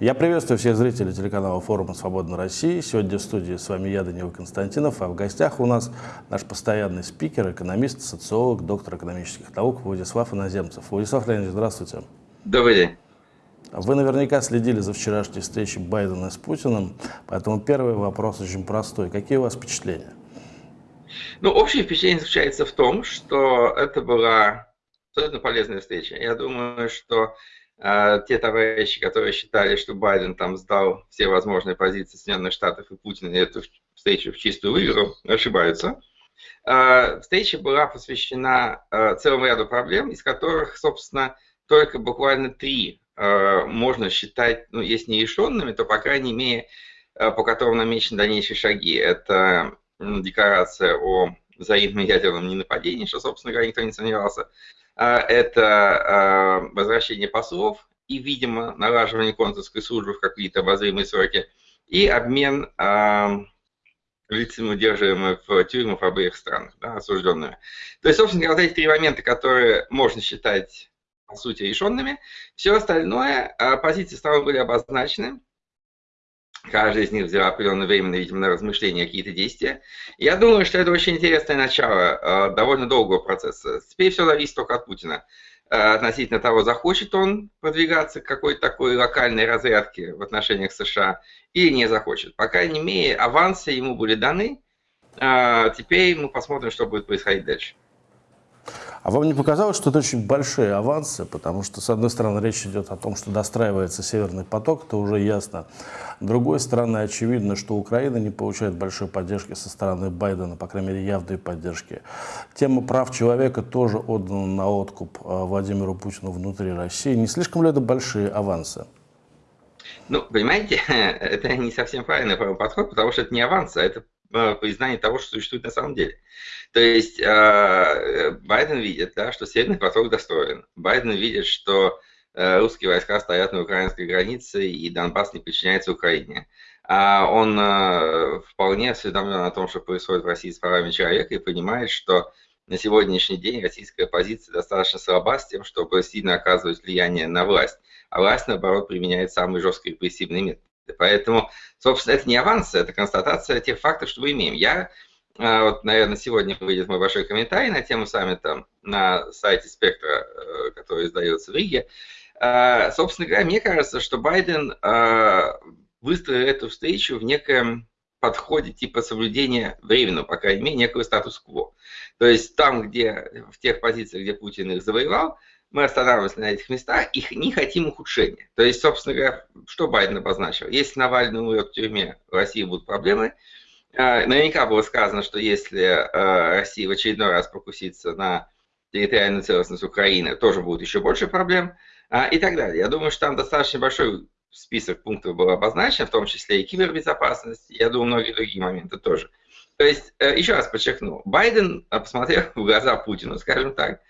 Я приветствую всех зрителей телеканала форума «Свободной России». Сегодня в студии с вами я, Данила Константинов, а в гостях у нас наш постоянный спикер, экономист, социолог, доктор экономических наук Владислав Иноземцев. Владислав Леонидович, здравствуйте. Добрый день. Вы наверняка следили за вчерашней встречей Байдена с Путиным, поэтому первый вопрос очень простой. Какие у вас впечатления? Ну, общее впечатление заключается в том, что это была абсолютно полезная встреча. Я думаю, что те товарищи, которые считали, что Байден там сдал все возможные позиции Соединенных Штатов и Путина и эту встречу в чистую выиграл, ошибаются. Э, встреча была посвящена э, целому ряду проблем, из которых, собственно, только буквально три можно считать, ну, если не решенными, то, по крайней мере, по которым намечены дальнейшие шаги. Это декларация о взаимном ядерном ненападении, что, собственно говоря, никто не сомневался. А, это а, возвращение послов и, видимо, налаживание консульской службы в какие-то обозримые сроки, и обмен а, лицами, удерживаемыми в тюрьмах в обеих странах, да, осужденными. То есть, собственно говоря, вот эти три момента, которые можно считать, по сути, решенными, все остальное, позиции сторон были обозначены, Каждый из них взял определенное время, видимо, на размышления, какие-то действия. Я думаю, что это очень интересное начало э, довольно долгого процесса. Теперь все зависит только от Путина. Э, относительно того, захочет он продвигаться к какой-то такой локальной разрядке в отношениях США или не захочет. По крайней мере, авансы ему были даны. Э, теперь мы посмотрим, что будет происходить дальше. А вам не показалось, что это очень большие авансы, потому что, с одной стороны, речь идет о том, что достраивается Северный поток, это уже ясно. С другой стороны, очевидно, что Украина не получает большой поддержки со стороны Байдена, по крайней мере, явной поддержки. Тема прав человека тоже отдана на откуп а, Владимиру Путину внутри России. Не слишком ли это большие авансы? Ну, понимаете, это не совсем правильный подход, потому что это не авансы, а это Э, признание того, что существует на самом деле. То есть э, Байден видит, да, что Северный поток достроен. Байден видит, что э, русские войска стоят на украинской границе и Донбасс не подчиняется Украине. А он вполне осведомлен о том, что происходит в России с правами человека и понимает, что на сегодняшний день российская позиция достаточно слаба с тем, чтобы сильно оказывать влияние на власть. А власть, наоборот, применяет самые жесткие репрессивные методы. Поэтому, собственно, это не аванс, это констатация тех фактов, что мы имеем. Я, э, вот, наверное, сегодня выйдет мой большой комментарий на тему саммита на сайте Спектра, э, который издается в Риге. Э, собственно говоря, мне кажется, что Байден выстроил эту встречу в неком подходе типа соблюдения временного, по крайней мере, некого статус-кво. То есть там, где, в тех позициях, где Путин их завоевал, мы останавливаемся на этих местах и не хотим ухудшения. То есть, собственно говоря, что Байден обозначил? Если Навальный умрет в тюрьме, в России будут проблемы. А, наверняка было сказано, что если а, Россия в очередной раз покусится на территориальную целостность Украины, тоже будет еще больше проблем а, и так далее. Я думаю, что там достаточно большой список пунктов был обозначен, в том числе и кибербезопасность, я думаю, многие другие моменты тоже. То есть, э, еще раз подчеркну, Байден посмотрел в глаза Путину, скажем так,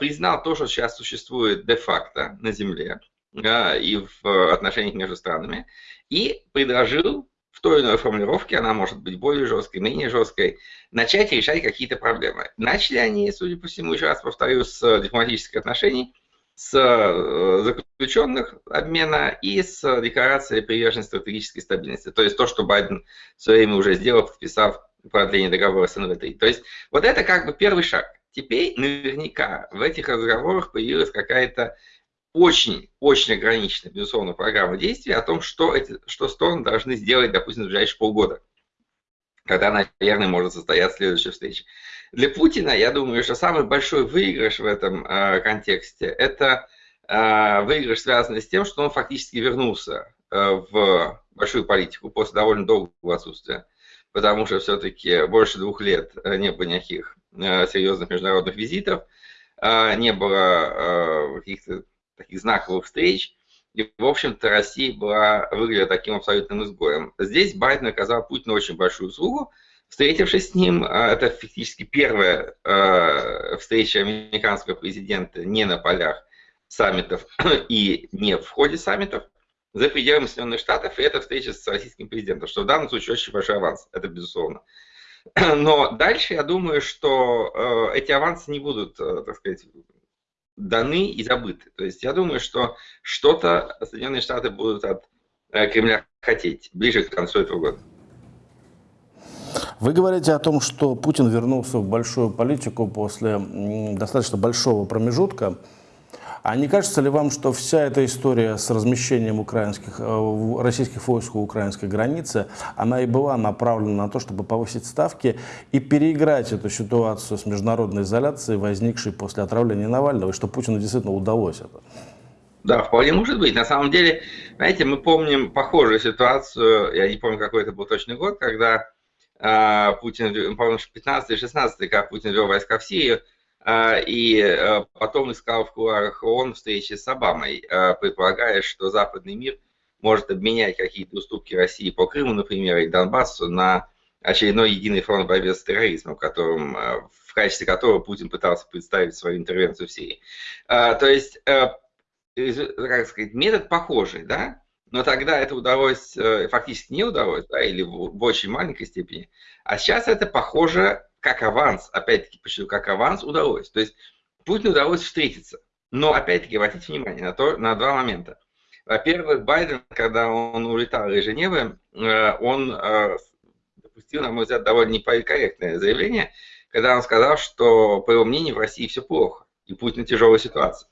признал то, что сейчас существует де-факто на Земле и в отношениях между странами, и предложил в той или иной формулировке, она может быть более жесткой, менее жесткой, начать решать какие-то проблемы. Начали они, судя по всему, еще раз повторю, с дипломатических отношений, с э, заключенных обмена и с декларацией приверженности стратегической стабильности. То есть то, что Байден в свое время уже сделал, подписав продление договора с НВТ. То есть вот это как бы первый шаг. Теперь наверняка в этих разговорах появилась какая-то очень-очень ограниченная, безусловно, программа действий о том, что, эти, что стороны должны сделать, допустим, в ближайшие полгода, когда, наверное, может состояться следующая встреча. Для Путина, я думаю, что самый большой выигрыш в этом э, контексте – это э, выигрыш, связанный с тем, что он фактически вернулся э, в большую политику после довольно долгого отсутствия, потому что все-таки больше двух лет не было никаких Э, серьезных международных визитов, э, не было э, каких-то таких знаковых встреч. И, в общем-то, Россия была, выглядела таким абсолютным изгоем. Здесь Байден оказал Путину очень большую услугу, встретившись с ним. Это фактически первая встреча американского президента не на полях саммитов и не в ходе саммитов за пределами Соединенных Штатов, и это встреча с российским президентом, что в данном случае очень большой аванс, это безусловно. Но дальше я думаю, что э, эти авансы не будут, так сказать, даны и забыты. То есть я думаю, что что-то Соединенные Штаты будут от э, Кремля хотеть ближе к концу этого года. Вы говорите о том, что Путин вернулся в большую политику после достаточно большого промежутка. А не кажется ли вам, что вся эта история с размещением украинских, э, российских войск у украинской границы, она и была направлена на то, чтобы повысить ставки и переиграть эту ситуацию с международной изоляцией, возникшей после отравления Навального, и что Путину действительно удалось это? Да, вполне может быть. На самом деле, знаете, мы помним похожую ситуацию, я не помню, какой это был точный год, когда э, Путин, по-моему, 15-16, когда Путин вел войска в Сирию, и э, потом искал в кулуарах ООН встречи с Обамой, э, предполагая, что западный мир может обменять какие-то уступки России по Крыму, например, и Донбассу на очередной единый фронт борьбы с терроризмом, которым, э, в качестве которого Путин пытался представить свою интервенцию в Сирии. То есть, как сказать, метод похожий, да? Но тогда это удалось, фактически не удалось, да, или в очень маленькой степени. А сейчас это похоже как аванс, опять-таки, почему как аванс удалось. То есть Путину удалось встретиться. Но, опять-таки, обратите внимание на, то, на два момента. Во-первых, Байден, когда он улетал из Женевы, э, он э, допустил, на мой взгляд, довольно неполиткорректное заявление, когда он сказал, что, по его мнению, в России все плохо, и Путин в тяжелой ситуации.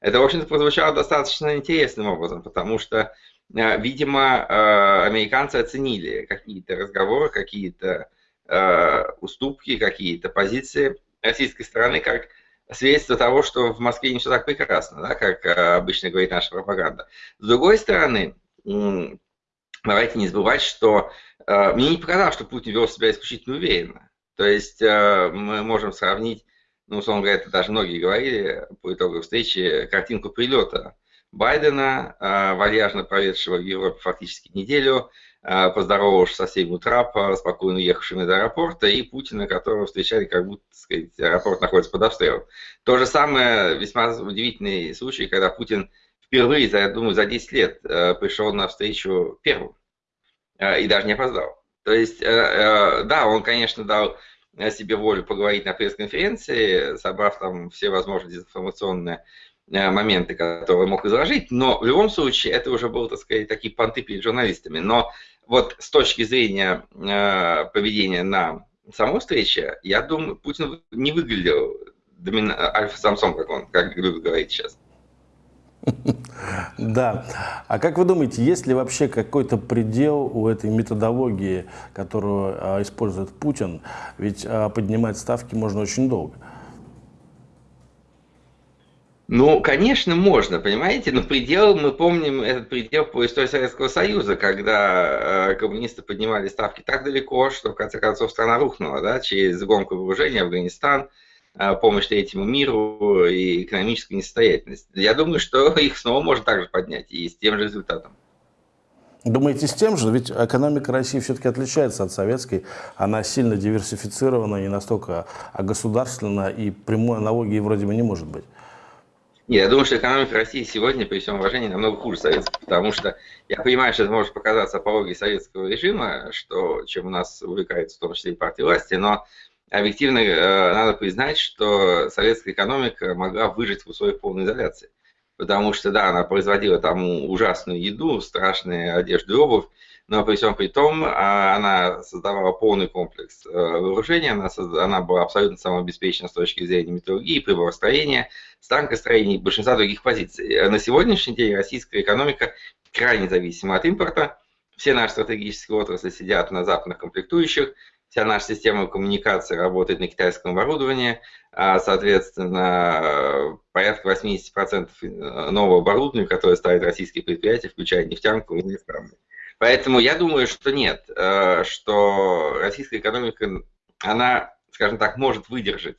Это, в общем-то, прозвучало достаточно интересным образом, потому что, э, видимо, американцы оценили какие-то разговоры, какие-то Э, уступки, какие-то позиции российской стороны как свидетельство того, что в Москве не все так прекрасно, да, как э, обычно говорит наша пропаганда. С другой стороны, давайте не забывать, что э, мне не показалось, что Путин вел себя исключительно уверенно. То есть мы можем сравнить, ну, условно говоря, это даже многие говорили по итогу встречи, картинку прилета Байдена, вальяжно проведшего в Европе фактически неделю, Э, поздоровавшись со всеми трапа, спокойно уехавшими до аэропорта, и Путина, которого встречали, как будто, сказать, аэропорт находится под обстрелом. То же самое, весьма удивительный случай, когда Путин впервые, я думаю, за 10 лет э, пришел на встречу первым э, и даже не опоздал. То есть, да, он, конечно, дал себе волю поговорить на пресс-конференции, собрав там все возможные дезинформационные моменты, которые мог изложить, но в любом случае это уже было, так сказать, такие понты перед журналистами. Но вот с точки зрения э, поведения на самой встрече, я думаю, Путин не выглядел домина... альфа-самцом, как он, как любит говорить сейчас. Да. А как вы думаете, есть ли вообще какой-то предел у этой методологии, которую а, использует Путин? Ведь поднимать ставки можно очень долго. Ну, конечно, можно, понимаете, но предел, мы помним этот предел по истории Советского Союза, когда э, коммунисты поднимали ставки так далеко, что в конце концов страна рухнула, да, через гонку вооружения, Афганистан, э, помощь третьему миру и экономическую несостоятельность. Я думаю, что их снова можно также поднять и с тем же результатом. Думаете, с тем же? Ведь экономика России все-таки отличается от советской. Она сильно диверсифицирована, не настолько государственна, и прямой аналогии вроде бы не может быть. Нет, я думаю, что экономика России сегодня, при всем уважении, намного хуже советской, потому что я понимаю, что это может показаться апологией советского режима, что, чем у нас увлекается в том числе и партия власти, но объективно э, надо признать, что советская экономика могла выжить в условиях полной изоляции. Потому что, да, она производила там ужасную еду, страшные одежды и обувь, но при всем при том а, она создавала полный комплекс э, вооружения, она, она была абсолютно самообеспечена с точки зрения металлургии, приборостроения, станкостроения и большинства других позиций. На сегодняшний день российская экономика крайне зависима от импорта, все наши стратегические отрасли сидят на западных комплектующих, вся наша система коммуникации работает на китайском оборудовании, а, соответственно, порядка 80% э, нового оборудования, которое ставят российские предприятия, включая нефтянку, неисправны. Поэтому я думаю, что нет, э, что российская экономика, она, скажем так, может выдержать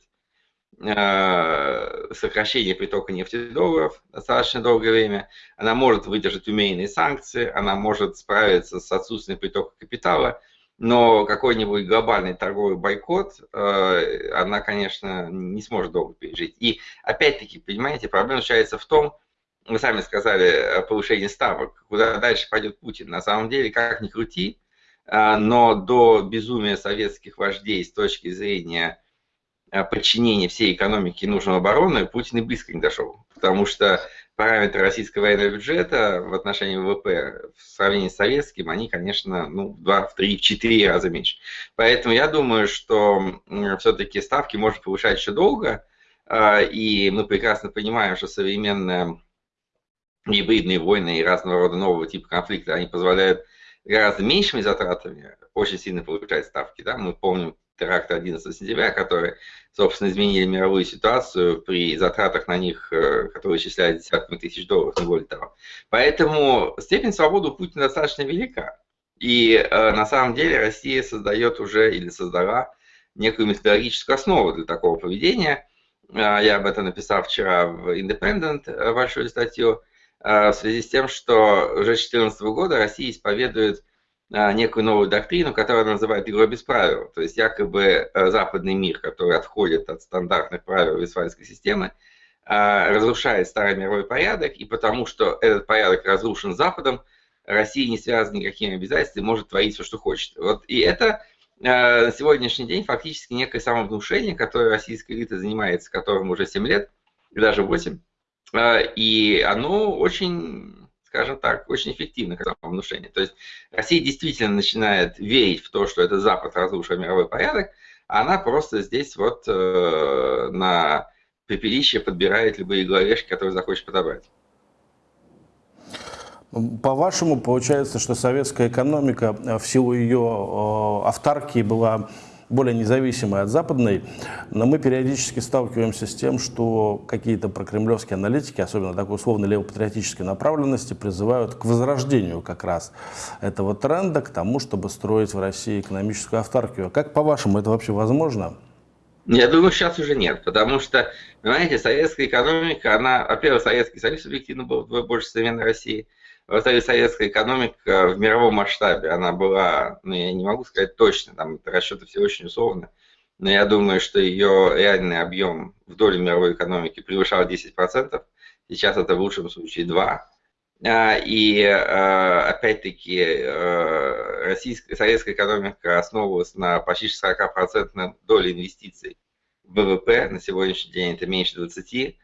э, сокращение притока нефти долларов достаточно долгое время, она может выдержать умеренные санкции, она может справиться с отсутствием притока капитала, но какой-нибудь глобальный торговый бойкот э, она, конечно, не сможет долго пережить. И опять-таки, понимаете, проблема заключается в том, вы сами сказали, повышение ставок, куда дальше пойдет Путин. На самом деле, как ни крути, а, но до безумия советских вождей с точки зрения подчинения всей экономики нужным обороны, Путин и близко не дошел. Потому что параметры российского военного бюджета в отношении ВВП в сравнении с советским, они, конечно, ну, в 2, в 3, в 4 раза меньше. Поэтому я думаю, что все-таки ставки можно повышать еще долго, а, и мы прекрасно понимаем, что современные гибридные войны и разного рода нового типа конфликта, они позволяют гораздо меньшими затратами очень сильно повышать ставки. Да? Мы помним теракты 11 сентября, которые, собственно, изменили мировую ситуацию при затратах на них, э, которые исчисляют десятками тысяч долларов, не более того. Поэтому степень свободы Путина достаточно велика. И э, на самом деле Россия создает уже или создала некую методологическую основу для такого поведения. Э, я об этом написал вчера в Independent большую статью в связи с тем, что уже с 2014 года Россия исповедует а, некую новую доктрину, которую она называет игрой без правил. То есть якобы э, западный мир, который отходит от стандартных правил Вестфальской системы, а, разрушает старый мировой порядок, и потому что этот порядок разрушен Западом, Россия не связана никакими обязательствами, может творить все, что хочет. Вот, и это на сегодняшний день фактически некое самовнушение, которое российская элита занимается, которым уже 7 лет, и даже 8. А, и оно очень скажем так, очень эффективно как самовнушение. То есть Россия действительно начинает верить в то, что это Запад разрушил мировой порядок, а она просто здесь вот э, на пепелище подбирает любые головешки, которые захочет подобрать. По-вашему, получается, что советская экономика в силу ее э, автаркии была более независимой от западной, но мы периодически сталкиваемся с тем, что какие-то прокремлевские аналитики, особенно такой условно левопатриотической направленности, призывают к возрождению как раз этого тренда, к тому, чтобы строить в России экономическую автаркию. Как по-вашему, это вообще возможно? Я думаю, сейчас уже нет, потому что, понимаете, советская экономика, она, во-первых, Советский Союз объективно был вдвое больше современной России, во-вторых, советская экономика в мировом масштабе, она была, ну, я не могу сказать точно, там расчеты все очень условны, но я думаю, что ее реальный объем в доле мировой экономики превышал 10%, сейчас это в лучшем случае 2%. А, и а, опять-таки а, российская, советская экономика основывалась на почти 40% доле инвестиций в ВВП, на сегодняшний день это меньше 20%.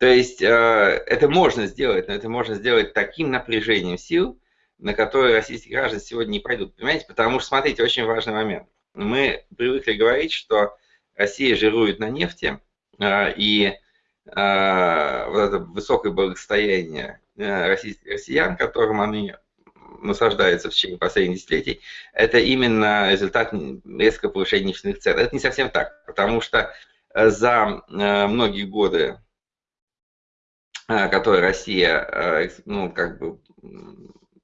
То есть э, это можно сделать, но это можно сделать таким напряжением сил, на которые российские граждане сегодня не пойдут. Понимаете? Потому что, смотрите, очень важный момент. Мы привыкли говорить, что Россия жирует на нефти, э, и э, вот это высокое благосостояние российских россиян, которым они насаждаются в течение последних десятилетий, это именно результат резкого повышения нефтяных цен. Это не совсем так, потому что за многие годы которой Россия, а, ну, как бы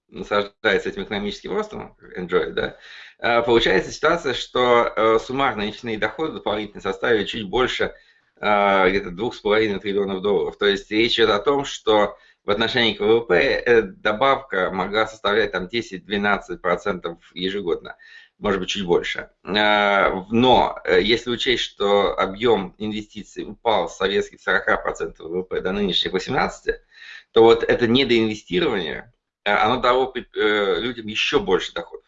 наслаждается этим экономическим ростом, enjoy, да, а, получается ситуация, что суммарные нефтяные доходы дополнительно составили чуть больше где-то 2,5 триллионов долларов. То есть речь идет о том, что в отношении к ВВП добавка могла составлять там 10-12% ежегодно может быть, чуть больше. Э, но э, если учесть, что объем инвестиций упал с советских 40% ВВП до нынешних 18%, то вот это недоинвестирование, э, оно дало людям еще больше доходов.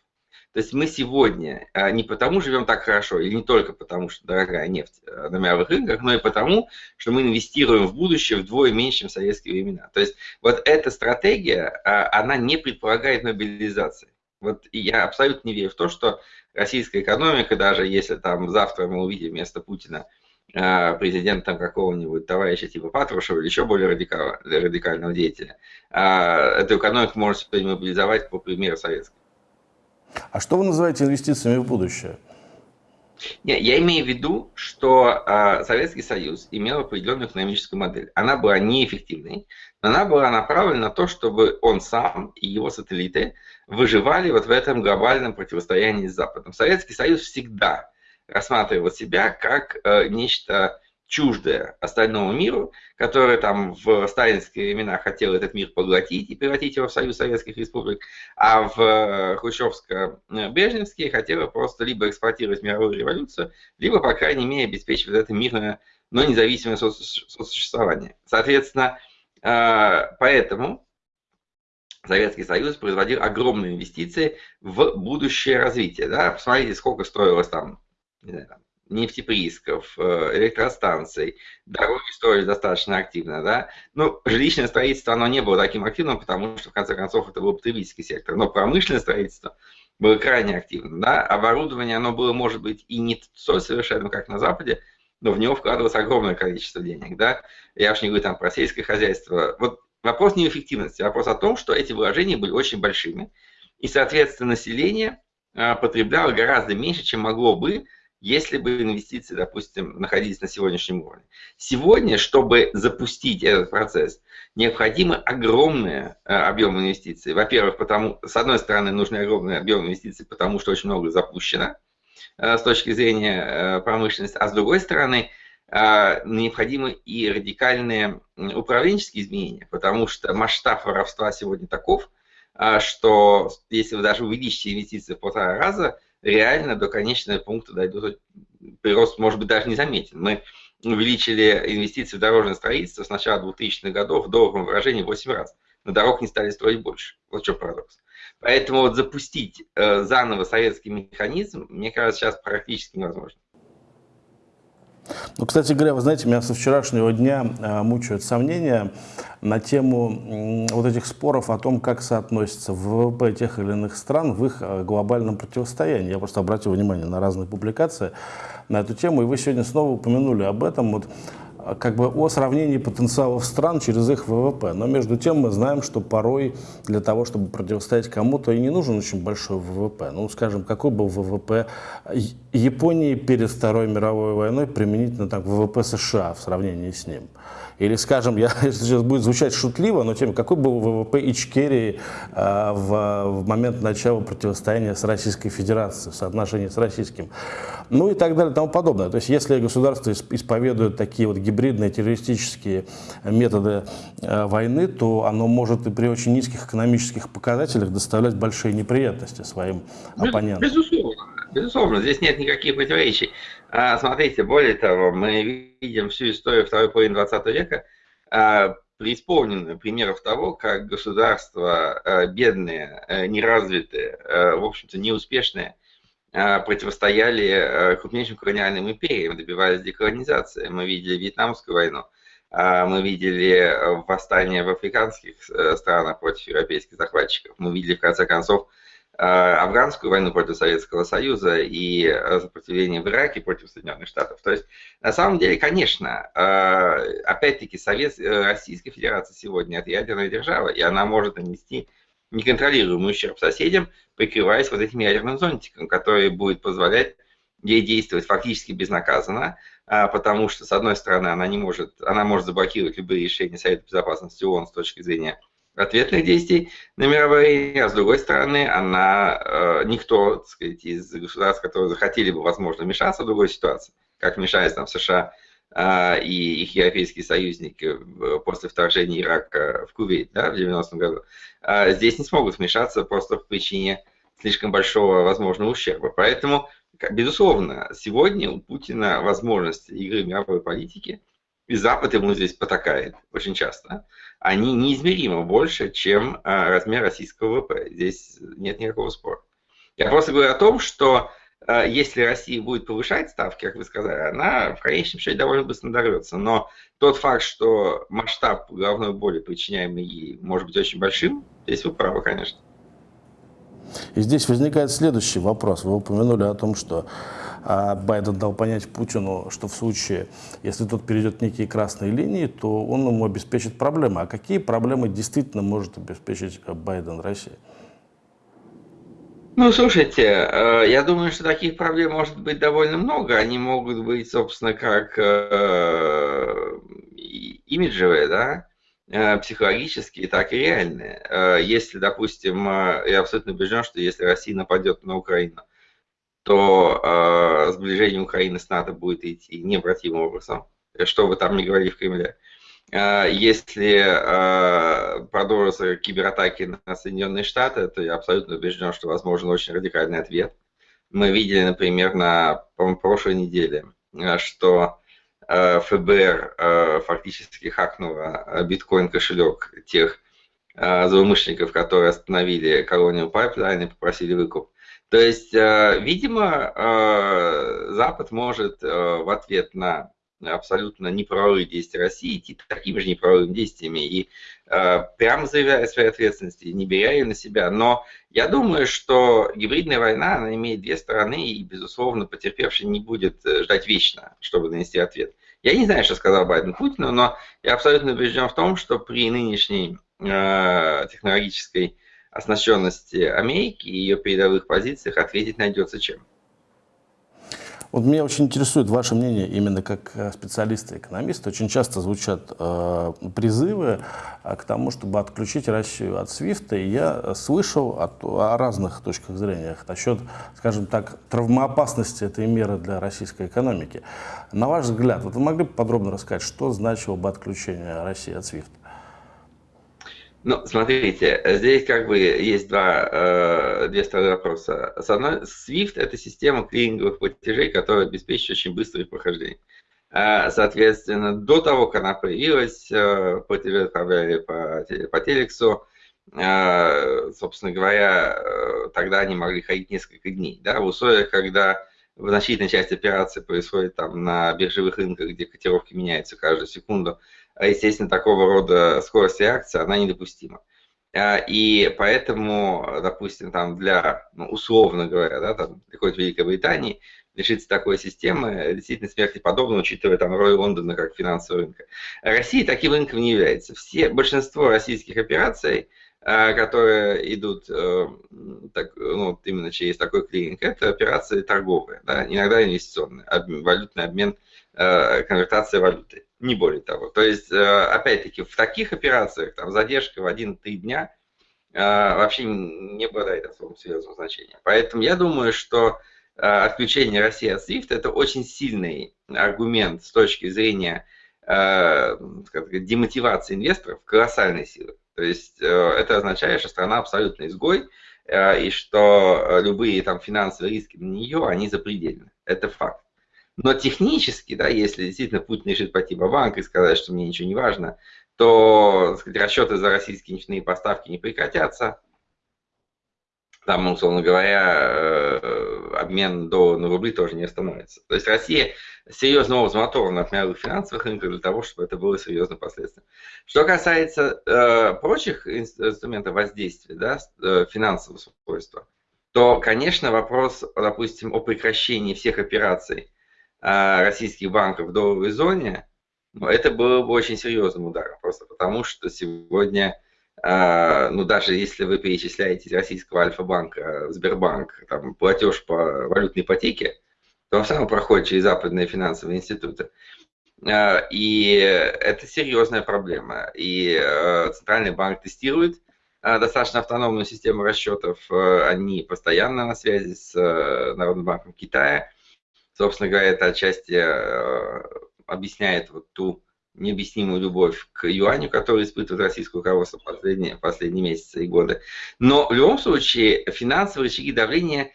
То есть мы сегодня не потому живем так хорошо, или не только потому, что дорогая нефть на мировых рынках, но и потому, что мы инвестируем в будущее вдвое меньше, чем в советские времена. То есть вот эта стратегия, она не предполагает мобилизации. Вот я абсолютно не верю в то, что российская экономика, даже если там завтра мы увидим вместо Путина а, президентом какого-нибудь товарища типа Патрушева или еще более радикального, радикального деятеля, а, эту экономику можно сегодня мобилизовать по примеру советской. А что вы называете инвестициями в будущее? Не, я имею в виду, что э, Советский Союз имел определенную экономическую модель. Она была неэффективной, но она была направлена на то, чтобы он сам и его сателлиты выживали вот в этом глобальном противостоянии с Западом. Советский Союз всегда рассматривал себя как э, нечто чуждое остальному миру, которое там в сталинские времена хотел этот мир поглотить и превратить его в Союз Советских Республик, а в э, хрущевско-брежневские хотело просто либо эксплуатировать мировую революцию, либо, по крайней мере, обеспечивать это мирное, но независимое сосуществование. Соответственно, э, поэтому Советский Союз производил огромные инвестиции в будущее развитие. Да? Посмотрите, сколько строилось там, не знаю, нефтеприисков, э, электростанций, дороги строили достаточно активно, да. Ну, жилищное строительство, оно не было таким активным, потому что, в конце концов, это был потребительский сектор, но промышленное строительство было крайне активным, да. Оборудование, оно было, может быть, и не столь совершенно, как на Западе, но в него вкладывалось огромное количество денег, да. Я уж не говорю там про сельское хозяйство. Вот вопрос не эффективности, вопрос о том, что эти вложения были очень большими, и, соответственно, население а, потребляло гораздо меньше, чем могло бы, если бы инвестиции, допустим, находились на сегодняшнем уровне. Сегодня, чтобы запустить этот процесс, необходимы огромные э, объемы инвестиций. Во-первых, потому, с одной стороны, нужны огромные объемы инвестиций, потому что очень много запущено с точки зрения э, промышленности, а с другой стороны, необходимы и радикальные управленческие изменения, потому что масштаб воровства сегодня таков, что если вы даже увеличите инвестиции в полтора раза, реально до конечного пункта дойдут, прирост может быть даже не заметен. Мы увеличили инвестиции в дорожное строительство с начала 2000-х годов в долларовом выражении 8 раз. На дорог не стали строить больше. Вот что парадокс. Поэтому вот запустить э, заново советский механизм, мне кажется, сейчас практически невозможно. Ну, кстати говоря, вы знаете, меня со вчерашнего дня э, мучают сомнения на тему вот этих споров о том, как соотносится ВВП тех или иных стран в их э, глобальном противостоянии. Я просто обратил внимание на разные публикации на эту тему, и вы сегодня снова упомянули об этом. Вот как бы о сравнении потенциалов стран через их ВВП. Но между тем мы знаем, что порой для того, чтобы противостоять кому-то, и не нужен очень большой ВВП. Ну, скажем, какой был ВВП Японии перед Второй мировой войной применительно так, ВВП США в сравнении с ним? Или, скажем, я, сейчас будет звучать шутливо, но тем, какой был ВВП Ичкерии э, в, в момент начала противостояния с Российской Федерацией, в соотношении с российским, ну и так далее и тому подобное. То есть, если государство исповедует такие вот гибридные террористические методы э, войны, то оно может и при очень низких экономических показателях доставлять большие неприятности своим оппонентам. Безусловно. Безусловно, здесь нет никаких противоречий. А, смотрите, более того, мы видим всю историю второй половины 20 века, а, преисполненную примеров того, как государства а, бедные, неразвитые, в общем-то неуспешные, противостояли крупнейшим колониальным империям, добивались деколонизации. Мы видели Вьетнамскую войну, мы видели восстание в африканских э, странах против европейских захватчиков, мы видели, в конце концов, афганскую войну против Советского Союза и э, сопротивление в Ираке против Соединенных Штатов. То есть, на самом деле, конечно, э, опять-таки, Совет... Российская Федерация сегодня это ядерная держава, и она может нанести неконтролируемый ущерб соседям, прикрываясь вот этим ядерным зонтиком, который будет позволять ей действовать фактически безнаказанно, потому что, с одной стороны, она не может, она может заблокировать любые решения Совета Безопасности ООН с точки зрения ответных действий на мировой а с другой стороны, она, э, никто, так сказать, из государств, которые захотели бы, возможно, вмешаться в другую ситуацию, как вмешались там США э, и их европейские союзники после вторжения Ирака в Кувейт да, в 90-м году, э, здесь не смогут вмешаться просто по причине слишком большого возможного ущерба. Поэтому, безусловно, сегодня у Путина возможность игры мировой политики, и Запад ему здесь потакает очень часто, они неизмеримо больше, чем а, размер российского ВВП. Здесь нет никакого спора. Я просто говорю о том, что а, если Россия будет повышать ставки, как вы сказали, она в конечном счете довольно быстро надорвется. Но тот факт, что масштаб головной боли, причиняемый ей, может быть очень большим, здесь вы правы, конечно. И здесь возникает следующий вопрос. Вы упомянули о том, что а Байден дал понять Путину, что в случае, если тот перейдет некие красные линии, то он ему обеспечит проблемы. А какие проблемы действительно может обеспечить Байден России? Ну, слушайте, э, я думаю, что таких проблем может быть довольно много. Они могут быть, собственно, как э, имиджевые, да, э, психологические, так и реальные. Если, допустим, я абсолютно убежден, что если Россия нападет на Украину, то э, сближение Украины с НАТО будет идти необратимым образом, что вы там не говорили в Кремле. Э, если э, продолжатся кибератаки на Соединенные Штаты, то я абсолютно убежден, что возможен очень радикальный ответ. Мы видели, например, на прошлой неделе, э, что э, ФБР э, фактически хакнуло биткоин-кошелек тех злоумышленников, которые остановили колонию Pipeline и попросили выкуп. То есть, э, видимо, э, Запад может в ответ на абсолютно неправовые действия России идти такими же неправовыми действиями и прямо заявляя свои ответственности, не беря ее на себя. Но я думаю, что гибридная война, она имеет две стороны, и, безусловно, потерпевший не будет ждать вечно, чтобы нанести ответ. Я не знаю, что сказал Байден Путину, но я абсолютно убежден в том, что при нынешней э, технологической оснащенности Америки и ее передовых позициях ответить найдется чем. Вот меня очень интересует ваше мнение именно как э, специалиста-экономиста. Очень часто звучат э, призывы э, к тому, чтобы отключить Россию от СВИФТа. И я слышал от, о разных точках зрения насчет, скажем так, травмоопасности этой меры для российской экономики. На ваш взгляд, вот вы могли бы подробно рассказать, что значило бы отключение России от СВИФТа? Ну, смотрите, здесь как бы есть два, э, две стороны вопроса. С одной, SWIFT – это система клиринговых платежей, которая обеспечивает очень быстрое прохождение. А, соответственно, до того, как она появилась, э, платежи отправляли по, по телексу, э, собственно говоря, тогда они могли ходить несколько дней. Да, в условиях, когда в значительной части операций происходит там на биржевых рынках, где котировки меняются каждую секунду, естественно, такого рода скорость реакции, она недопустима. А, и поэтому, допустим, там для, ну, условно говоря, да, там, приходит Великобритании, лишиться такой системы действительно смерти подобно, учитывая там роль Лондона как финансового рынка. Россия таким рынком не является. Все, большинство российских операций, а, которые идут э, так, ну, именно через такой клининг, это операции торговые, да, иногда инвестиционные, обмен, валютный обмен, э, конвертация валюты не более того. То есть, э, опять-таки, в таких операциях там, задержка в 1-3 дня э, вообще не обладает особым серьезным значением. Поэтому я думаю, что э, отключение России от SWIFT это очень сильный аргумент с точки зрения сказать, демотивации инвесторов колоссальной силы. То есть это означает, что страна абсолютно изгой, и что любые там финансовые риски на нее, они запредельны. Это факт. Но технически, да, если действительно Путин решит пойти в банк и сказать, что мне ничего не важно, то сказать, расчеты за российские нефтяные поставки не прекратятся. Там, условно говоря, э, обмен доллара на рубли тоже не остановится. То есть Россия серьезно возмотована от мировых финансовых рынков для того, чтобы это было серьезным последствием. Что касается э, прочих инструментов воздействия, да, э, финансового свойства, то, конечно, вопрос, допустим, о прекращении всех операций российских банков в долларовой зоне, это было бы очень серьезным ударом, просто потому что сегодня, а, ну даже если вы перечисляете российского Альфа-банка Сбербанк, там, платеж по валютной ипотеке, то он все равно проходит через западные финансовые институты. А, и это серьезная проблема. И Центральный банк тестирует достаточно автономную систему расчетов. Они постоянно на связи с Народным банком Китая собственно говоря, это отчасти э, объясняет вот ту необъяснимую любовь к юаню, которую испытывает российское руководство последние, последние месяцы и годы. Но в любом случае финансовые рычаги давления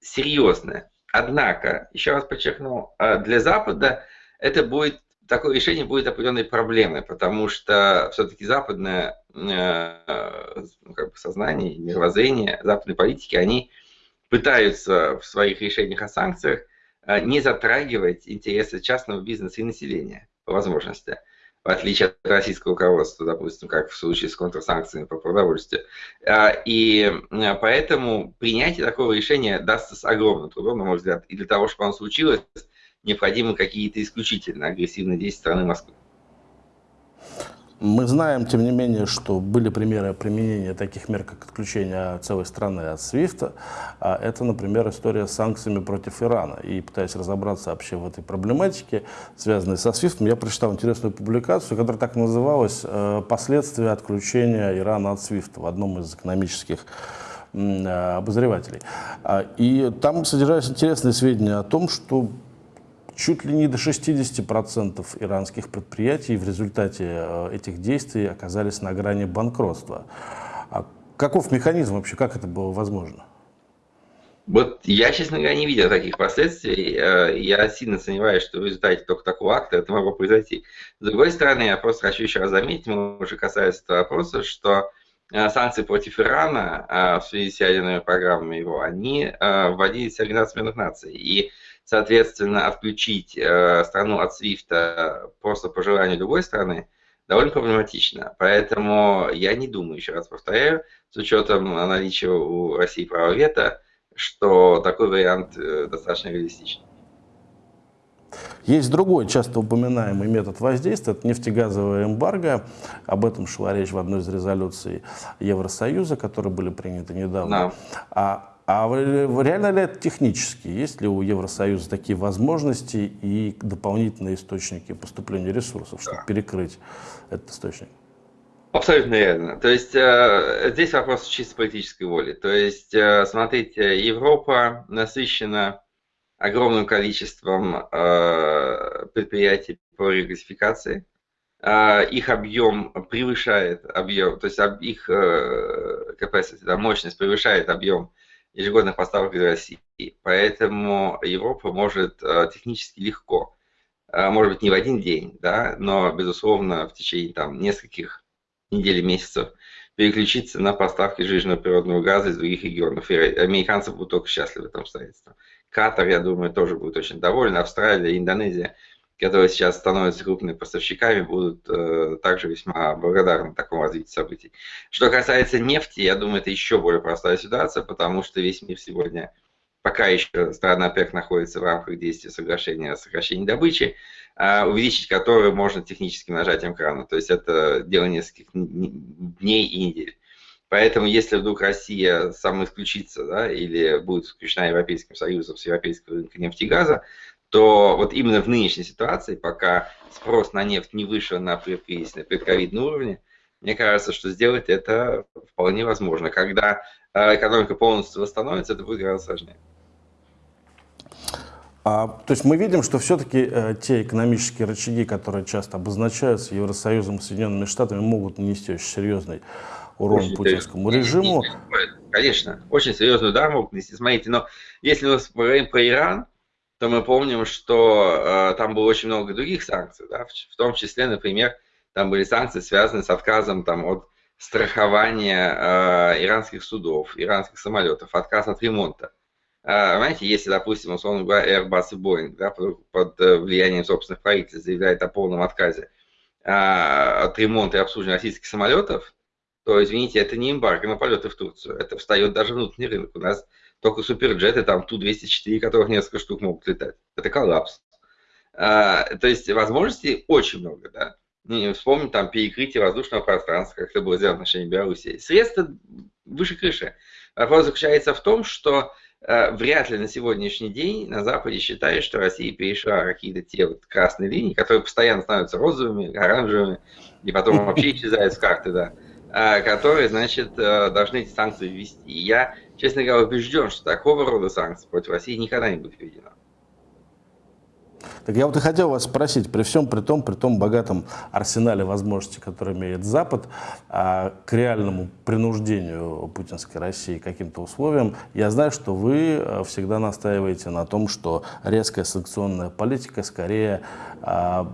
серьезные. Однако, еще раз подчеркну, э, для Запада это будет такое решение будет определенной проблемой, потому что все-таки западное э, ну, как бы сознание, мировоззрение, западные политики, они пытаются в своих решениях о санкциях не затрагивать интересы частного бизнеса и населения по возможности, в отличие от российского руководства, допустим, как в случае с контрсанкциями по продовольствию. А, и а, поэтому принятие такого решения дастся с огромным трудом, на мой взгляд, и для того, чтобы оно случилось, необходимы какие-то исключительно агрессивные действия страны Москвы. Мы знаем, тем не менее, что были примеры применения таких мер, как отключение целой страны от SWIFT. А это, например, история с санкциями против Ирана. И пытаясь разобраться вообще в этой проблематике, связанной со SWIFT, я прочитал интересную публикацию, которая так называлась э, «Последствия отключения Ирана от SWIFT» в одном из экономических э, обозревателей. А, и там содержались интересные сведения о том, что Чуть ли не до 60% иранских предприятий в результате э, этих действий оказались на грани банкротства. А каков механизм вообще, как это было возможно? Вот я, честно говоря, не видел таких последствий. Э, я сильно сомневаюсь, что в результате только такого акта это могло произойти. С другой стороны, я просто хочу еще раз заметить, мы уже касались этого вопроса, что санкции против Ирана в связи с ядерными программами его, они вводились Организацией Объединенных Наций. И, соответственно, отключить страну от СВИФТа просто по желанию другой страны довольно проблематично. Поэтому я не думаю, еще раз повторяю, с учетом наличия у России права вето, что такой вариант достаточно реалистичен. Есть другой часто упоминаемый метод воздействия, это нефтегазовая эмбарго. Об этом шла речь в одной из резолюций Евросоюза, которые были приняты недавно. Да. А, а реально ли это технически? Есть ли у Евросоюза такие возможности и дополнительные источники поступления ресурсов, чтобы да. перекрыть этот источник? Абсолютно верно. То есть э, здесь вопрос чисто политической воли. То есть, э, смотрите, Европа насыщена огромным количеством э, предприятий по регасификации. Э, их объем превышает объем, то есть их э, capacity, да, мощность превышает объем ежегодных поставок из России. Поэтому Европа может э, технически легко, э, может быть, не в один день, да, но, безусловно, в течение там, нескольких недель месяцев переключиться на поставки жиженного природного газа из других регионов. И американцы будут только счастливы в этом обстоятельстве. Катар, я думаю, тоже будет очень доволен. Австралия, Индонезия, которые сейчас становятся крупными поставщиками, будут э, также весьма благодарны такому развитию событий. Что касается нефти, я думаю, это еще более простая ситуация, потому что весь мир сегодня, пока еще страна ОПЕК находится в рамках действия соглашения о сокращении добычи, э, увеличить которое можно техническим нажатием крана. То есть это дело нескольких дней и недель. Поэтому, если вдруг Россия самоисключится да, или будет исключена Европейским Союзом с европейского рынка нефти и газа, то вот именно в нынешней ситуации, пока спрос на нефть не вышел на предкризисный, предковидный уровне, мне кажется, что сделать это вполне возможно. Когда э, экономика полностью восстановится, это будет гораздо сложнее. А, то есть мы видим, что все-таки э, те экономические рычаги, которые часто обозначаются Евросоюзом и Соединенными Штатами, могут нанести очень серьезный урон очень путинскому режиму. Конечно, очень серьезный удар могут нанести. Смотрите, но если мы говорим про Иран, то мы помним, что э, там было очень много других санкций, да, в, в том числе, например, там были санкции, связанные с отказом там, от страхования э, иранских судов, иранских самолетов, отказ от ремонта. Э, если, допустим, условно говоря, Airbus и Boeing да, под, под э, влиянием собственных правительств заявляют о полном отказе э, от ремонта и обслуживания российских самолетов, то, извините, это не эмбарго на полеты в Турцию. Это встает даже внутренний рынок. У нас только суперджеты, там Ту-204, которых несколько штук могут летать. Это коллапс. А, то есть возможностей очень много, да. Не вспомнить там перекрытие воздушного пространства, как это было сделано в отношении Беларуси. Средства выше крыши. Вопрос заключается в том, что э, вряд ли на сегодняшний день на Западе считают, что Россия перешла какие-то те вот красные линии, которые постоянно становятся розовыми, оранжевыми, и потом вообще исчезают с карты, да. А, которые, значит, э, должны эти санкции ввести. И я, честно говоря, убежден, что такого рода санкции против России никогда не будет введено. Так я вот и хотел вас спросить, при всем при том, при том богатом арсенале возможностей, которые имеет Запад, а к реальному принуждению путинской России каким-то условиям, я знаю, что вы э, всегда настаиваете на том, что резкая санкционная политика скорее а,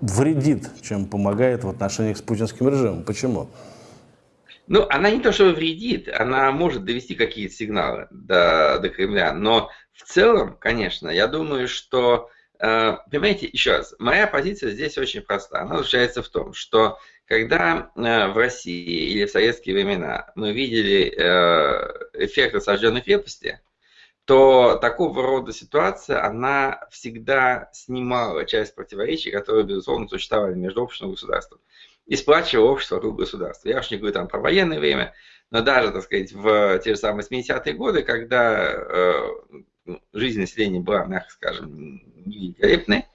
вредит, чем помогает в отношениях с путинским режимом. Почему? Ну, она не то, что вредит, она может довести какие-то сигналы до, до Кремля, но в целом, конечно, я думаю, что, э, понимаете, еще раз, моя позиция здесь очень проста. Она заключается в том, что когда э, в России или в советские времена мы видели э, эффект осажденной крепости, то такого рода ситуация, она всегда снимала часть противоречий, которые, безусловно, существовали между обществом и государством и сплачивало общество вокруг государства. Я уж не говорю там про военное время, но даже, так сказать, в те же самые 70-е годы, когда э, ну, жизнь населения была, мягко скажем, великолепной,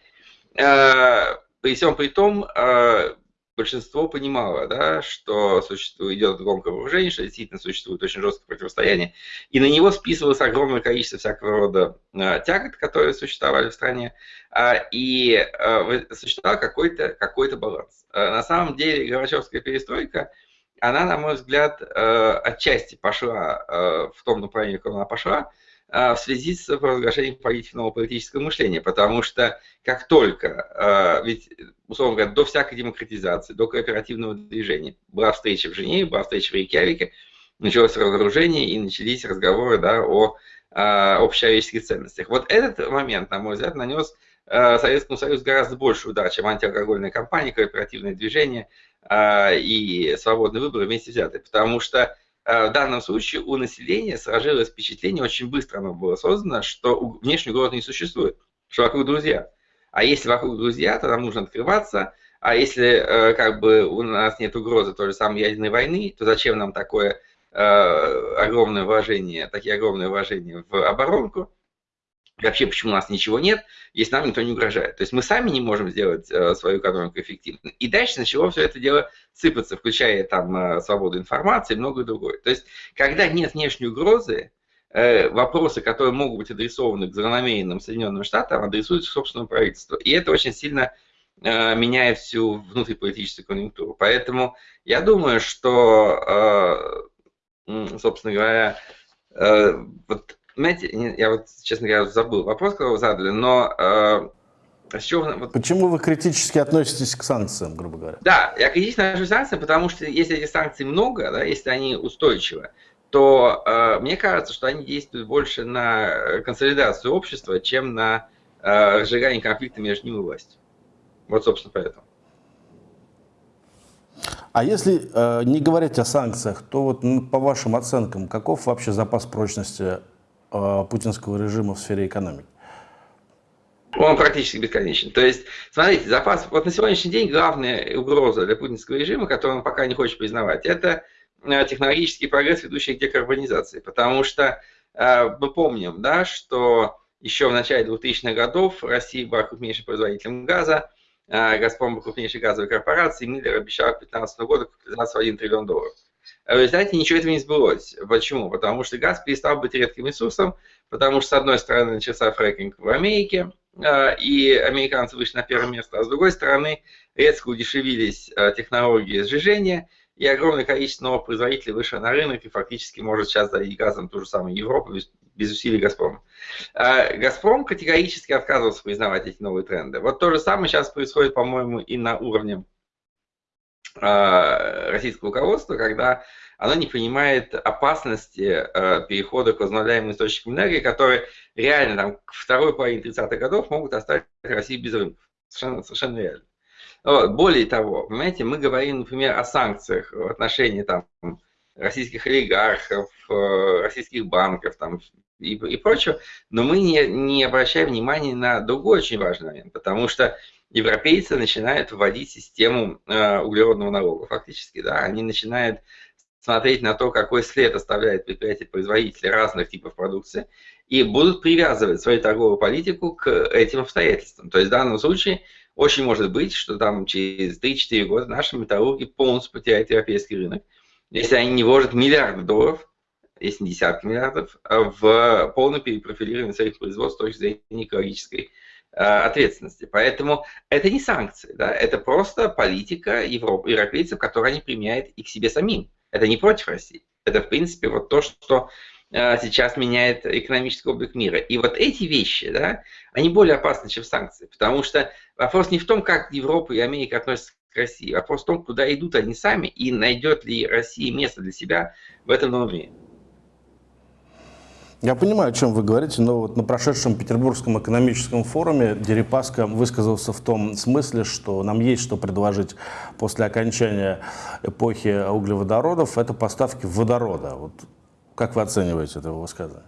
э, при всем при том, э, большинство понимало, да, что существует, идет громкое вооружение, что действительно существует очень жесткое противостояние, и на него списывалось огромное количество всякого рода э, тягот, которые существовали в стране, э, и э, существовал какой-то какой баланс. Э, на самом деле Горбачевская перестройка, она, на мой взгляд, э, отчасти пошла э, в том направлении, в котором она пошла, в связи с провозглашением политики нового политического мышления, потому что как только, ведь, условно говоря, до всякой демократизации, до кооперативного движения была встреча в Женеве, была встреча в Рейкьявике, началось разоружение и начались разговоры да, о общечеловеческих ценностях. Вот этот момент, на мой взгляд, нанес Советскому Союзу гораздо больше удар, чем антиалкогольная кампания, кооперативное движение и свободный выбор вместе взятые. Потому что в данном случае у населения сложилось впечатление, очень быстро оно было создано, что внешней угрозы не существует, что вокруг друзья. А если вокруг друзья, то нам нужно открываться, а если как бы у нас нет угрозы той же самой ядерной войны, то зачем нам такое Э, огромное вложение, такие огромные вложения в оборонку, вообще почему у нас ничего нет, если нам никто не угрожает. То есть мы сами не можем сделать э, свою экономику эффективной. И дальше начало все это дело сыпаться, включая там э, свободу информации и многое другое. То есть когда нет внешней угрозы, вопросы, которые могут быть адресованы к злонамеренным Соединенным Штатам, адресуются собственному правительству. И это очень сильно меняет всю внутриполитическую конъюнктуру. Поэтому я думаю, что собственно говоря, э, вот, знаете, я вот, честно говоря, забыл вопрос, который вы задали, но э, с чего, вот... Почему вы критически относитесь к санкциям, грубо говоря? Да, я критически отношусь к санкциям, потому что если этих санкций много, да, если они устойчивы, то э, мне кажется, что они действуют больше на консолидацию общества, чем на э, разжигание конфликта между ним и властью. Вот, собственно, поэтому. А если э, не говорить о санкциях, то вот ну, по вашим оценкам, каков вообще запас прочности э, путинского режима в сфере экономики? Он практически бесконечен. То есть, смотрите, запас, вот на сегодняшний день главная угроза для путинского режима, которую он пока не хочет признавать, это э, технологический прогресс, ведущий к декарбонизации. Потому что э, мы помним, да, что еще в начале 2000-х годов Россия была крупнейшим производителем газа, Газпром крупнейшей газовой корпорации, Миллер обещал к 2015 году капитализацию в 1 триллион долларов. В результате ничего этого не сбылось. Почему? Потому что газ перестал быть редким ресурсом, потому что, с одной стороны, начался фрекинг в Америке, а, и американцы вышли на первое место, а с другой стороны, резко удешевились а, технологии сжижения, и огромное количество новых производителей вышло на рынок и фактически может сейчас дать газом ту же самую Европу без, без усилий Газпрома. Газпром категорически отказывался признавать эти новые тренды. Вот то же самое сейчас происходит, по-моему, и на уровне российского руководства, когда оно не понимает опасности а, перехода к возобновляемым источникам энергии, которые реально там, к второй половине 30-х годов могут оставить Россию без рынков. Совершенно, совершенно реально. Более того, понимаете, мы говорим, например, о санкциях в отношении там, российских олигархов, э, российских банков там, и, и прочего, но мы не, не обращаем внимания на другой очень важный момент, потому что европейцы начинают вводить систему э, углеродного налога фактически, да, они начинают смотреть на то, какой след оставляет предприятие-производители разных типов продукции, и будут привязывать свою торговую политику к этим обстоятельствам. То есть в данном случае очень может быть, что там через 3-4 года наши металлурги полностью потеряют европейский рынок, если они не вложат миллиарды долларов, если не десятки миллиардов, в полное перепрофилирование своих производств с точки зрения экологической ответственности. Поэтому это не санкции, да, это просто политика Европы, европейцев, которую они применяют и к себе самим. Это не против России. Это, в принципе, вот то, что Э, сейчас меняет экономический облик мира. И вот эти вещи, да, они более опасны, чем санкции. Потому что вопрос не в том, как Европа и Америка относятся к России. Вопрос в том, куда идут они сами и найдет ли Россия место для себя в этом новом мире. Я понимаю, о чем вы говорите, но вот на прошедшем Петербургском экономическом форуме Дерипаска высказался в том смысле, что нам есть что предложить после окончания эпохи углеводородов, это поставки водорода. Вот как вы оцениваете это высказывание?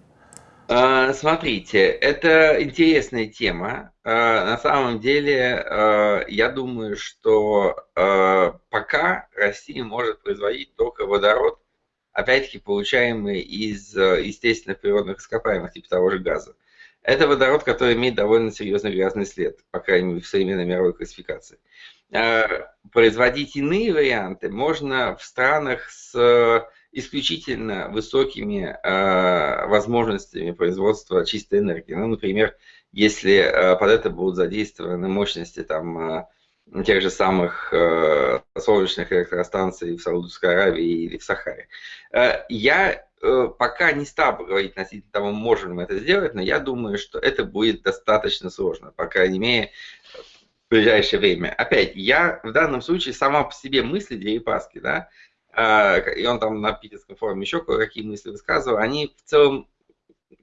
А, смотрите, это интересная тема. А, на самом деле, а, я думаю, что пока Россия может производить только водород, опять-таки получаемый из естественных природных ископаемых, типа того же газа. Это водород, который имеет довольно серьезный грязный след, по крайней мере, в современной мировой классификации. Производить иные варианты можно в странах с исключительно высокими э, возможностями производства чистой энергии. Ну, например, если э, под это будут задействованы мощности там, э, тех же самых э, солнечных электростанций в Саудовской Аравии или в Сахаре. Э, я э, пока не стал говорить относительно того, можем ли мы это сделать, но я думаю, что это будет достаточно сложно, по крайней мере, в ближайшее время. Опять, я в данном случае сама по себе мысли Дерипаски, да, э, и он там на питерском форуме еще кое-какие мысли высказывал, они в целом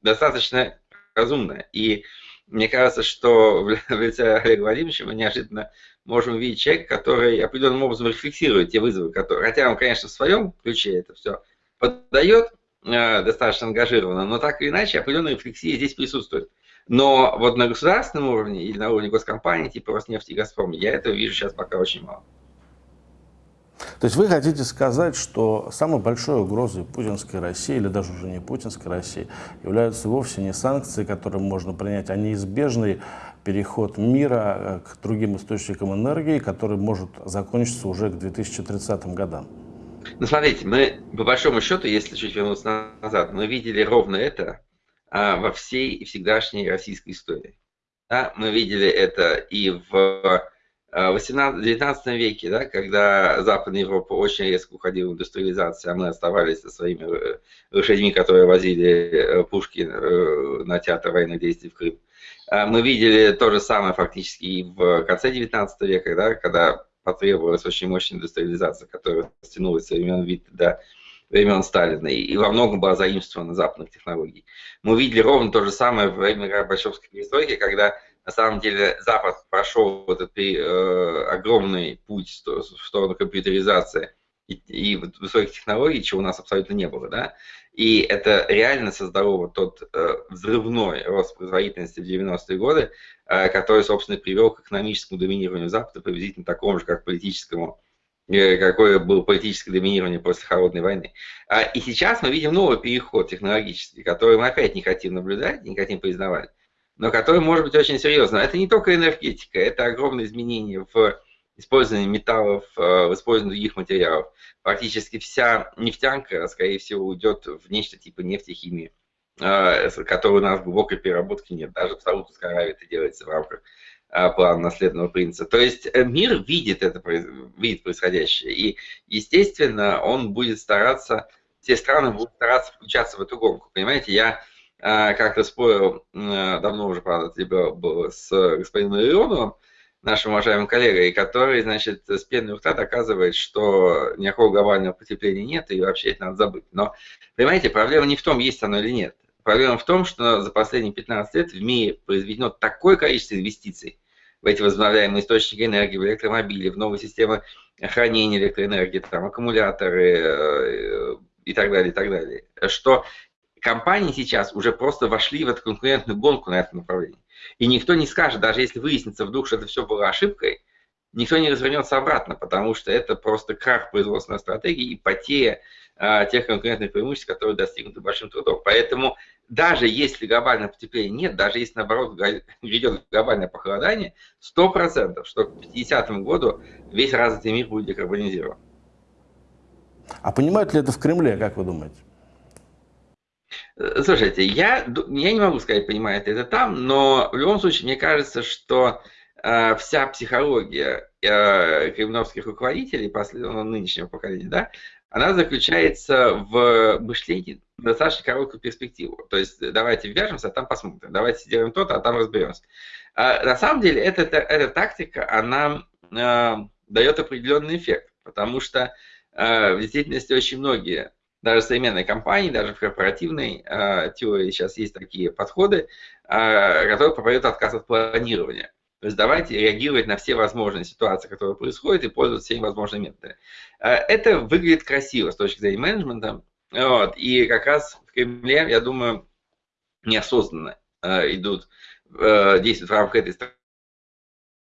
достаточно разумные. И мне кажется, что в лице Олега Владимировича мы неожиданно можем увидеть человека, который определенным образом рефлексирует те вызовы, которые, хотя он, конечно, в своем ключе это все подает э, достаточно ангажированно, но так или иначе определенная рефлексия здесь присутствует. Но вот на государственном уровне или на уровне госкомпании типа Роснефти и Газпром я этого вижу сейчас пока очень мало. То есть вы хотите сказать, что самой большой угрозой путинской России, или даже уже не путинской России, являются вовсе не санкции, которые можно принять, а неизбежный переход мира э, к другим источникам энергии, который может закончиться уже к 2030 годам? Ну, смотрите, мы, по большому счету, если чуть вернуться назад, мы видели ровно это а, во всей всегдашней российской истории. Да, мы видели это и в 18-19 э, веке, да, когда Западная Европа очень резко уходила в индустриализацию, а мы оставались со своими э, лошадьми, которые возили э, пушки на театр военных действий в Крым. Мы видели то же самое фактически и в конце 19 века, да, когда потребовалась очень мощная индустриализация, которая стянулась со времен Витта до времен Сталина и во многом была заимствована западных технологий. Мы видели ровно то же самое во время Горбачевской перестройки, когда на самом деле Запад прошел этот э, огромный путь в сторону компьютеризации и, и высоких технологий, чего у нас абсолютно не было, да, и это реально создало вот тот э, взрывной рост производительности в 90-е годы, э, который, собственно, привел к экономическому доминированию Запада, приблизительно такому же, как политическому э, какое было политическое доминирование после Холодной войны. А, и сейчас мы видим новый переход технологический, который мы опять не хотим наблюдать, не хотим признавать но который может быть очень серьезным. Это не только энергетика, это огромные изменения в использовании металлов, э, в использовании других материалов. Практически вся нефтянка, скорее всего, уйдет в нечто типа нефтехимии, э, которой у нас глубокой переработки нет. Даже в Саудовской Аравии это делается в рамках э, плана наследного принца. То есть мир видит это, видит происходящее. И, естественно, он будет стараться, все страны будут стараться включаться в эту гонку. Понимаете, я как-то спорил, давно уже, правда, это было с господином Леоновым, нашим уважаемым коллегой, который, значит, с пеной у доказывает, что никакого глобального потепления нет, и вообще это надо забыть. Но, понимаете, проблема не в том, есть оно или нет. Проблема в том, что за последние 15 лет в мире произведено такое количество инвестиций в эти возобновляемые источники энергии, в электромобили, в новые системы хранения электроэнергии, там, аккумуляторы э, и так далее, и так далее, что компании сейчас уже просто вошли в эту конкурентную гонку на этом направлении. И никто не скажет, даже если выяснится вдруг, что это все было ошибкой, никто не развернется обратно, потому что это просто крах производственной стратегии и потеря а, тех конкурентных преимуществ, которые достигнуты большим трудом. Поэтому даже если глобального потепления нет, даже если наоборот грядет глобальное похолодание, 100%, что к 50 году весь развитый мир будет декарбонизирован. А понимают ли это в Кремле, как вы думаете? Э, слушайте, я, я не могу сказать, понимает это там, но в любом случае мне кажется, что э, вся психология э, кремлевских руководителей, последнего ну, нынешнего поколения, да, она заключается в мышлении достаточно короткую перспективу. То есть давайте вяжемся, а там посмотрим. Давайте сделаем то-то, а там разберемся. А, на самом деле эта, эта тактика, она э, дает определенный эффект, потому что э, в действительности очень многие даже современной компании, даже в корпоративной э, теории сейчас есть такие подходы, э, которые проповедуют отказ от планирования. То есть давайте реагировать на все возможные ситуации, которые происходят, и пользоваться всеми возможными методами. Э, это выглядит красиво с точки зрения менеджмента. Вот, и как раз в Кремле, я думаю, неосознанно э, идут, э, действуют в рамках этой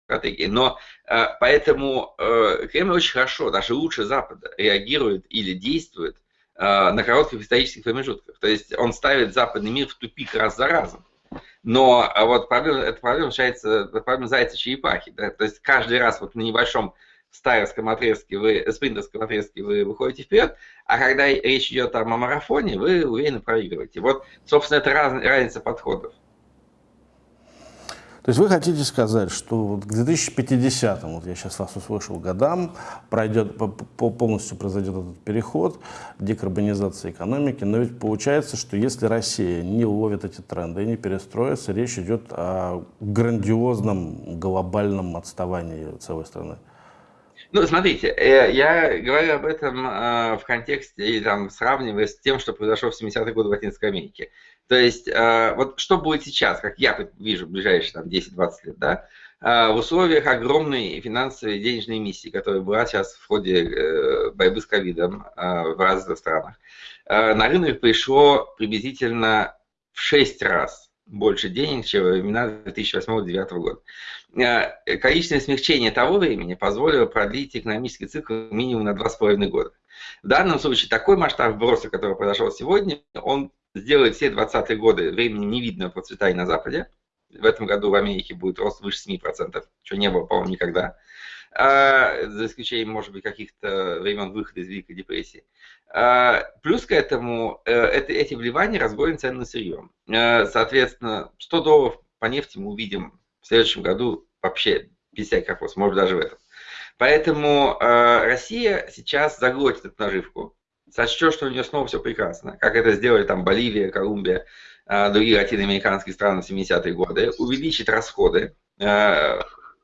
стратегии. Но э, поэтому э, Кремль очень хорошо, даже лучше Запада, реагирует или действует на коротких исторических промежутках. То есть он ставит западный мир в тупик раз за разом. Но а вот проблема, эта проблема решается, проблема зайца черепахи. Да? То есть каждый раз вот на небольшом старовском отрезке, вы, спринтерском отрезке вы выходите вперед, а когда речь идет там, о марафоне, вы уверенно проигрываете. Вот, собственно, это раз, разница подходов. То есть вы хотите сказать, что к 2050, вот я сейчас вас услышал, годам пройдет, полностью произойдет этот переход, декарбонизация экономики, но ведь получается, что если Россия не ловит эти тренды и не перестроится, речь идет о грандиозном глобальном отставании целой страны. Ну, смотрите, э, я говорю об этом э, в контексте и там сравнивая с тем, что произошло в 70-е годы в Латинской Америке. То есть, э, вот что будет сейчас, как я вижу в ближайшие там 10-20 лет, да, в условиях огромной финансовой денежной миссии, которая была сейчас в ходе борьбы с ковидом в разных странах, на рынок пришло приблизительно в 6 раз больше денег, чем во времена 2008-2009 года. Э, количественное смягчение того времени позволило продлить экономический цикл минимум на 2,5 года. В данном случае такой масштаб вброса, который произошел сегодня, он сделает все 20-е годы времени невидного процветания на Западе. В этом году в Америке будет рост выше 7%, что не было, по-моему, никогда. А, за исключением, может быть, каких-то времен выхода из Великой депрессии. А, плюс к этому э, это, эти вливания разгонят цены на сырье. А, соответственно, 100 долларов по нефти мы увидим в следующем году вообще без всяких вопросов, может даже в этом. Поэтому э, Россия сейчас заглотит эту наживку, сочтет, что у нее снова все прекрасно, как это сделали там Боливия, Колумбия, э, другие латиноамериканские страны в 70-е годы, увеличит расходы, э,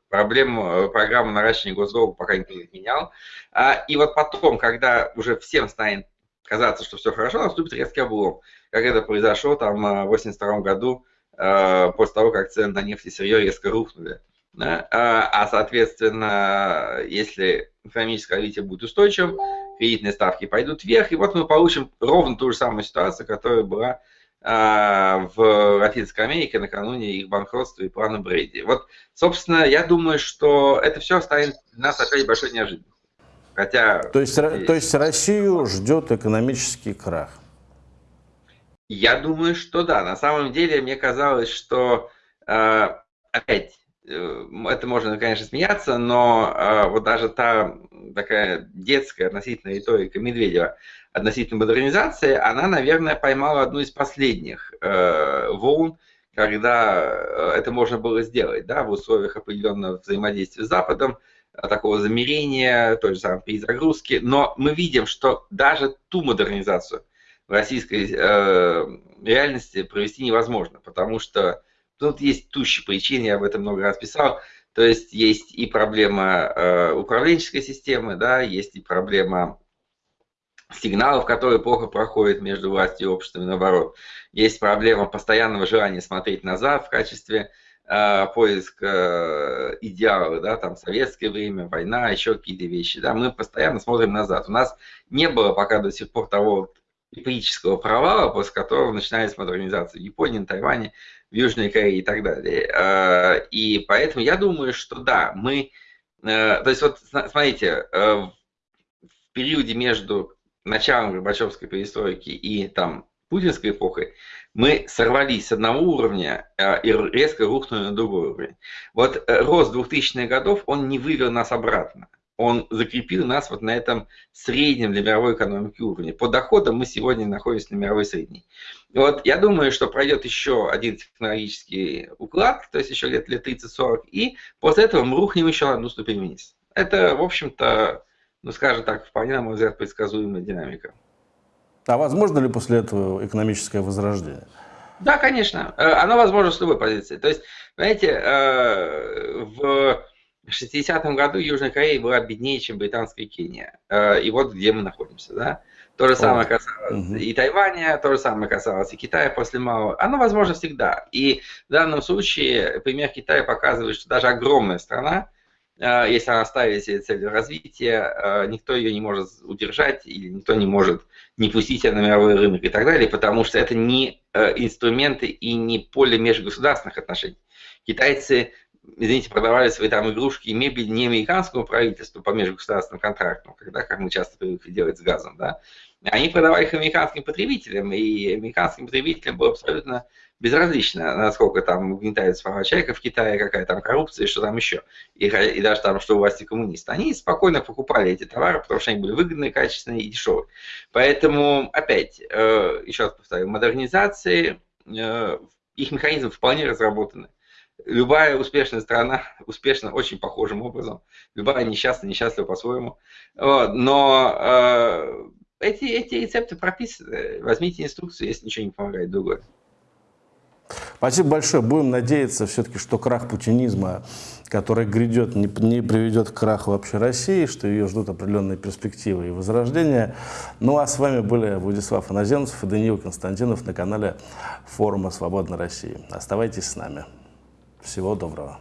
проблему, программу наращивания госдолга пока никто не отменял. А, и вот потом, когда уже всем станет казаться, что все хорошо, наступит резкий облом, как это произошло там в 82 году после того, как цены на нефть и сырье резко рухнули. А, а, соответственно, если экономическое развитие будет устойчивым, кредитные ставки пойдут вверх, и вот мы получим ровно ту же самую ситуацию, которая была а, в Латинской Америке накануне их банкротства и плана Брейди. Вот, собственно, я думаю, что это все станет для нас опять большой неожиданностью. Хотя... То есть, то есть Россию ждет экономический крах? Я думаю, что да. На самом деле, мне казалось, что э, опять э, это можно, конечно, смеяться, но э, вот даже та такая детская относительно риторика Медведева относительно модернизации, она, наверное, поймала одну из последних э, волн, когда э, это можно было сделать, да, в условиях определенного взаимодействия с Западом, э, такого замерения, той же самой перезагрузки. Но мы видим, что даже ту модернизацию, в российской э, реальности провести невозможно, потому что тут есть тущие причины, я об этом много раз писал, то есть есть и проблема э, управленческой системы, да, есть и проблема сигналов, которые плохо проходят между властью и обществом, и наоборот. Есть проблема постоянного желания смотреть назад в качестве э, поиска э, идеала, да, там советское время, война, еще какие-то вещи, да, мы постоянно смотрим назад. У нас не было пока до сих пор того эпического провала, после которого начинается модернизация в Японии, на Тайване, в Южной Корее и так далее. А, и поэтому я думаю, что да, мы... Э, то есть вот смотрите, э, в периоде между началом Горбачевской перестройки и там путинской эпохой мы сорвались с одного уровня э, и резко рухнули на другой уровень. Вот рост 2000-х годов, он не вывел нас обратно он закрепил нас вот на этом среднем для мировой экономики уровне. По доходам мы сегодня находимся на мировой средней. Вот я думаю, что пройдет еще один технологический уклад, то есть еще лет, лет 30-40, и после этого мы рухнем еще на одну ступень вниз. Это, в общем-то, ну, скажем так, вполне, на мой взгляд, предсказуемая динамика. А возможно ли после этого экономическое возрождение? Да, конечно. Э, оно возможно с любой позиции. То есть, знаете, э, в в 60-м году Южная Корея была беднее, чем британская Кения. Э, и вот где мы находимся, да? То же самое касалось угу. и Тайваня, то же самое касалось и Китая после Мао. Оно возможно всегда. И в данном случае пример Китая показывает, что даже огромная страна, э, если она ставит себе цель развития, э, никто ее не может удержать или никто не может не пустить ее на мировой рынок и так далее, потому что это не инструменты и не поле межгосударственных отношений. Китайцы извините, продавали свои там игрушки и мебель не американскому правительству по межгосударственным контрактам, когда, как мы часто привыкли делать с газом, да, они продавали их американским потребителям, и американским потребителям было абсолютно безразлично, насколько там угнетается права человека в Китае, какая там коррупция, что там еще, и, и даже там, что у власти коммунисты. Они спокойно покупали эти товары, потому что они были выгодные, качественные и дешевые. Поэтому, опять, э, еще раз повторю, модернизации, э, их механизмы вполне разработаны любая успешная страна успешна очень похожим образом. Любая несчастная, несчастлива по-своему. Вот. Но э, эти, эти рецепты прописаны. Возьмите инструкцию, если ничего не помогает другое. Спасибо большое. Будем надеяться все-таки, что крах путинизма, который грядет, не, не приведет к краху вообще России, что ее ждут определенные перспективы и возрождения. Ну а с вами были Владислав Иноземцев и Даниил Константинов на канале форума «Свободной России». Оставайтесь с нами. Всего доброго.